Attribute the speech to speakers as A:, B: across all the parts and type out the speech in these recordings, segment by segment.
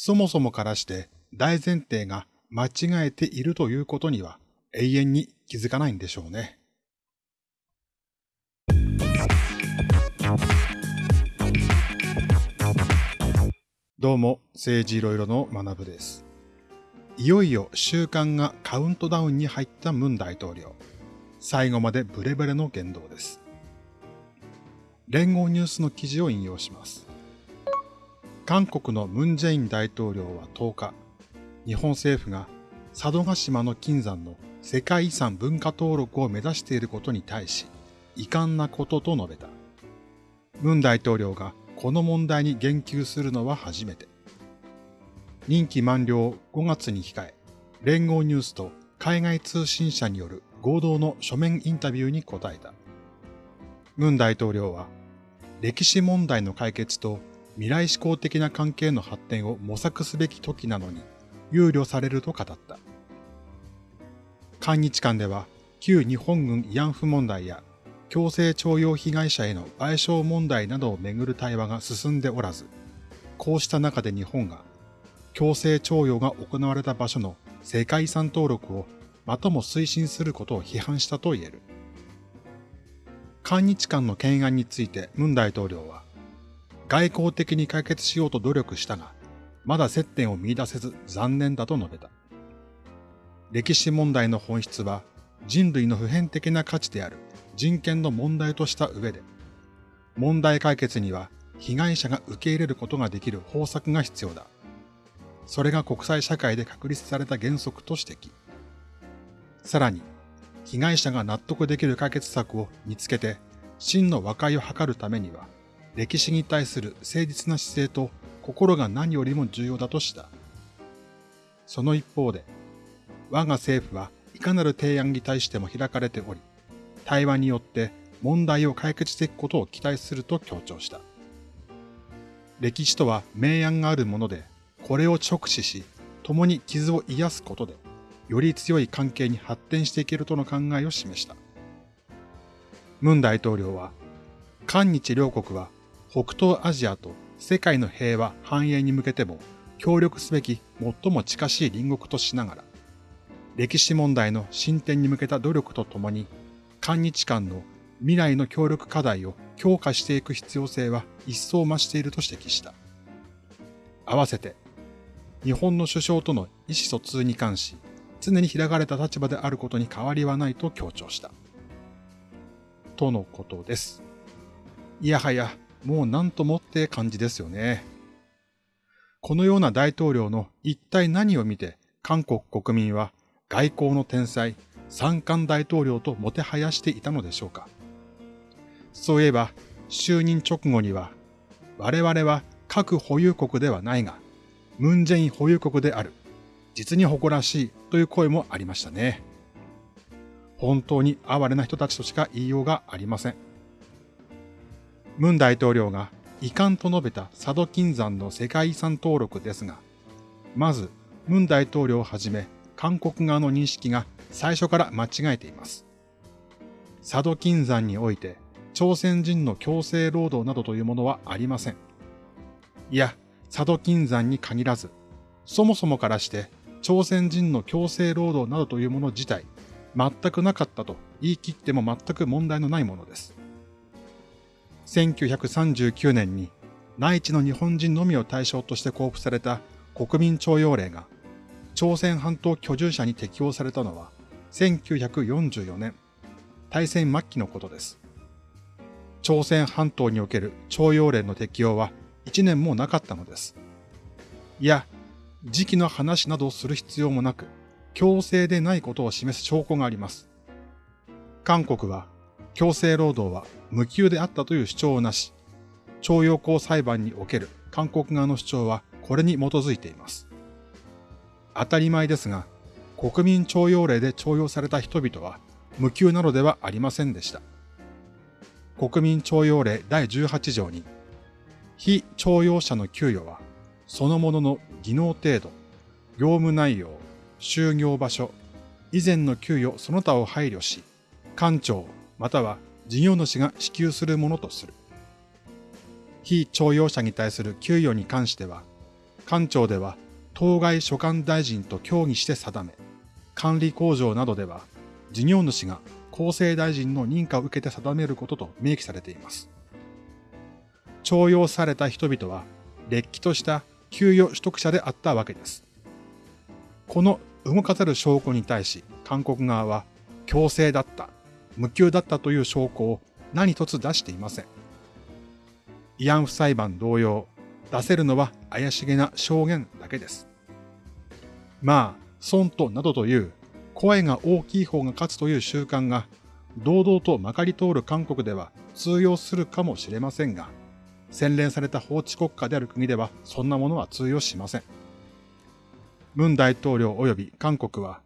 A: そもそもからして大前提が間違えているということには永遠に気づかないんでしょうね。どうも、政治いろいろの学部です。いよいよ週間がカウントダウンに入ったムン大統領。最後までブレブレの言動です。連合ニュースの記事を引用します。韓国のムンジェイン大統領は10日、日本政府が佐渡島の金山の世界遺産文化登録を目指していることに対し、遺憾なことと述べた。ムン大統領がこの問題に言及するのは初めて。任期満了5月に控え、連合ニュースと海外通信社による合同の書面インタビューに答えた。ムン大統領は、歴史問題の解決と未来志向的な関係の発展を模索すべき時なのに、憂慮されると語った。韓日間では、旧日本軍慰安婦問題や強制徴用被害者への賠償問題などをめぐる対話が進んでおらず、こうした中で日本が強制徴用が行われた場所の世界遺産登録をまたも推進することを批判したと言える。韓日間の懸案についてムン大統領は、外交的に解決しようと努力したが、まだ接点を見出せず残念だと述べた。歴史問題の本質は人類の普遍的な価値である人権の問題とした上で、問題解決には被害者が受け入れることができる方策が必要だ。それが国際社会で確立された原則と指摘。さらに、被害者が納得できる解決策を見つけて真の和解を図るためには、歴史に対する誠実な姿勢と心が何よりも重要だとした。その一方で、我が政府はいかなる提案に対しても開かれており、対話によって問題を解決していくことを期待すると強調した。歴史とは明暗があるもので、これを直視し、共に傷を癒すことで、より強い関係に発展していけるとの考えを示した。ムン大統領は、韓日両国は北東アジアと世界の平和繁栄に向けても協力すべき最も近しい隣国としながら、歴史問題の進展に向けた努力とともに、韓日間の未来の協力課題を強化していく必要性は一層増していると指摘した。合わせて、日本の首相との意思疎通に関し、常に開かれた立場であることに変わりはないと強調した。とのことです。いやはや、もう何ともって感じですよね。このような大統領の一体何を見て韓国国民は外交の天才、三冠大統領ともてはやしていたのでしょうか。そういえば、就任直後には、我々は核保有国ではないが、ムンジェイン保有国である。実に誇らしいという声もありましたね。本当に哀れな人たちとしか言いようがありません。ムン大統領が遺憾と述べた佐渡金山の世界遺産登録ですが、まず、ムン大統領をはじめ、韓国側の認識が最初から間違えています。佐渡金山において、朝鮮人の強制労働などというものはありません。いや、佐渡金山に限らず、そもそもからして朝鮮人の強制労働などというもの自体、全くなかったと言い切っても全く問題のないものです。1939年に内地の日本人のみを対象として交付された国民徴用令が朝鮮半島居住者に適用されたのは1944年、大戦末期のことです。朝鮮半島における徴用令の適用は1年もなかったのです。いや、時期の話などをする必要もなく、強制でないことを示す証拠があります。韓国は強制労働は無給であったという主張をなし、徴用工裁判における韓国側の主張はこれに基づいています。当たり前ですが、国民徴用令で徴用された人々は無給なのではありませんでした。国民徴用令第18条に、非徴用者の給与は、そのものの技能程度、業務内容、就業場所、以前の給与その他を配慮し、官庁または事業主が支給するものとする。非徴用者に対する給与に関しては、官庁では当該所管大臣と協議して定め、管理工場などでは事業主が厚生大臣の認可を受けて定めることと明記されています。徴用された人々は、れっきとした給与取得者であったわけです。この動かざる証拠に対し、韓国側は強制だった、無給だったという証拠を何一つ出していません。慰安婦裁判同様、出せるのは怪しげな証言だけです。まあ、損となどという声が大きい方が勝つという習慣が堂々とまかり通る韓国では通用するかもしれませんが、洗練された法治国家である国ではそんなものは通用しません。文大統領及び韓国は、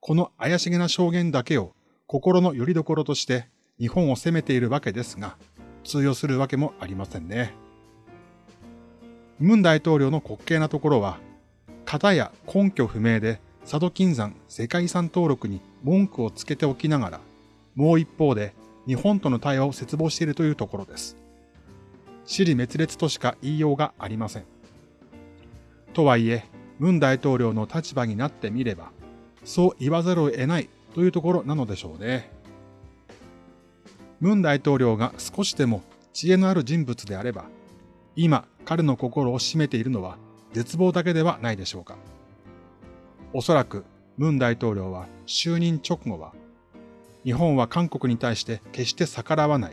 A: この怪しげな証言だけを心の拠り所として日本を責めているわけですが、通用するわけもありませんね。文大統領の滑稽なところは、型や根拠不明で佐渡金山世界遺産登録に文句をつけておきながら、もう一方で日本との対話を切望しているというところです。死に滅裂としか言いようがありません。とはいえ、文大統領の立場になってみれば、そう言わざるを得ないというところなのでしょうね。文大統領が少しでも知恵のある人物であれば、今彼の心を占めているのは絶望だけではないでしょうか。おそらく文大統領は就任直後は、日本は韓国に対して決して逆らわない。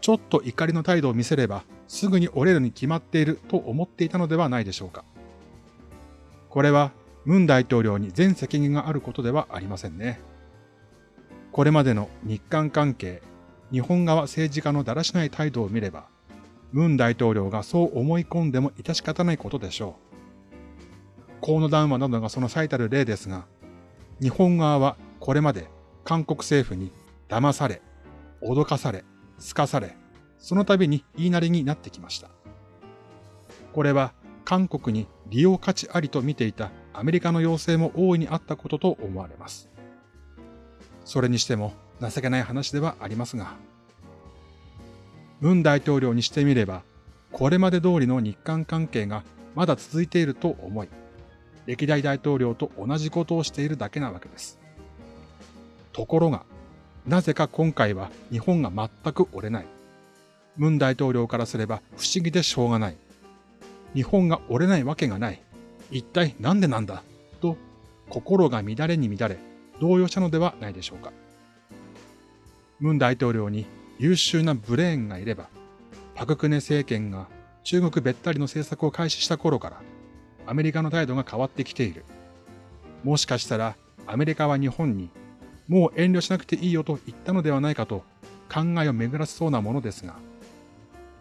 A: ちょっと怒りの態度を見せればすぐに折れるに決まっていると思っていたのではないでしょうか。これは文大統領に全責任があることではありませんね。これまでの日韓関係、日本側政治家のだらしない態度を見れば、文大統領がそう思い込んでも致し方ないことでしょう。河野談話などがその最たる例ですが、日本側はこれまで韓国政府に騙され、脅かされ、すかされ、その度に言いなりになってきました。これは韓国に利用価値ありと見ていたアメリカの要請も大いにあったことと思われます。それにしても情けない話ではありますが、文大統領にしてみれば、これまで通りの日韓関係がまだ続いていると思い、歴代大統領と同じことをしているだけなわけです。ところが、なぜか今回は日本が全く折れない。文大統領からすれば不思議でしょうがない。日本が折れないわけがない。一体なんでなんだ？と心が乱れに乱れ動揺したのではないでしょうか。文大統領に優秀なブレーンがいれば、パククネ政権が中国べったりの政策を開始した頃からアメリカの態度が変わってきている。もしかしたらアメリカは日本にもう遠慮しなくていいよと言ったのではないかと考えを巡らせそうなものですが、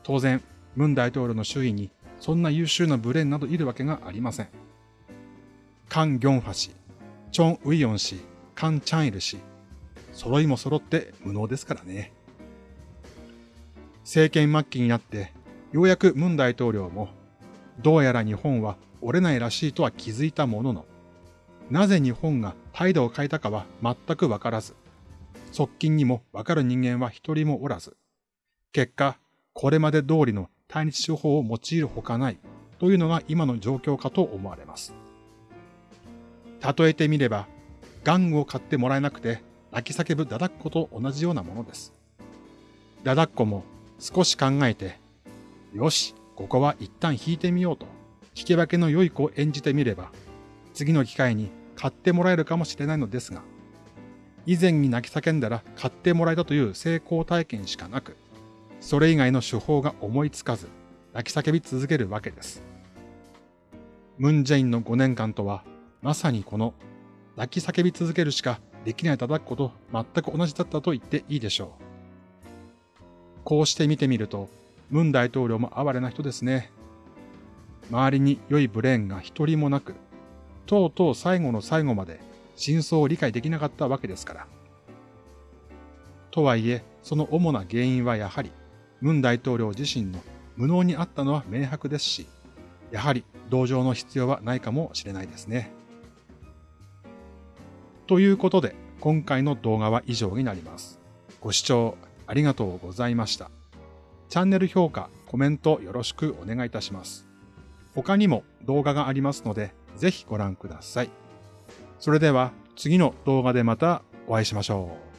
A: 当然、ムン大統領の周囲にそんな優秀なブレーンなどいるわけがありません。カン・ギョンファ氏、チョン・ウィヨン氏、カン・チャンイル氏、揃いも揃って無能ですからね。政権末期になって、ようやくムン大統領も、どうやら日本は折れないらしいとは気づいたものの、なぜ日本が態度を変えたかは全くわからず、側近にもわかる人間は一人もおらず、結果、これまで通りの対日手法を用いるほかないというのが今の状況かと思われます。例えてみれば、玩具を買ってもらえなくて泣き叫ぶダダッコと同じようなものです。ダダッコも少し考えて、よし、ここは一旦引いてみようと聞き分けの良い子を演じてみれば、次の機会に買ってもらえるかもしれないのですが、以前に泣き叫んだら買ってもらえたという成功体験しかなく、それ以外の手法が思いつかず、泣き叫び続けるわけです。ムンジェインの5年間とは、まさにこの泣き叫び続けるしかできない叩くこと全く同じだったと言っていいでしょう。こうして見てみると、ムン大統領も哀れな人ですね。周りに良いブレーンが一人もなく、とうとう最後の最後まで真相を理解できなかったわけですから。とはいえ、その主な原因はやはり、ムン大統領自身の無能にあったのは明白ですし、やはり同情の必要はないかもしれないですね。ということで、今回の動画は以上になります。ご視聴ありがとうございました。チャンネル評価、コメントよろしくお願いいたします。他にも動画がありますので、ぜひご覧ください。それでは次の動画でまたお会いしましょう。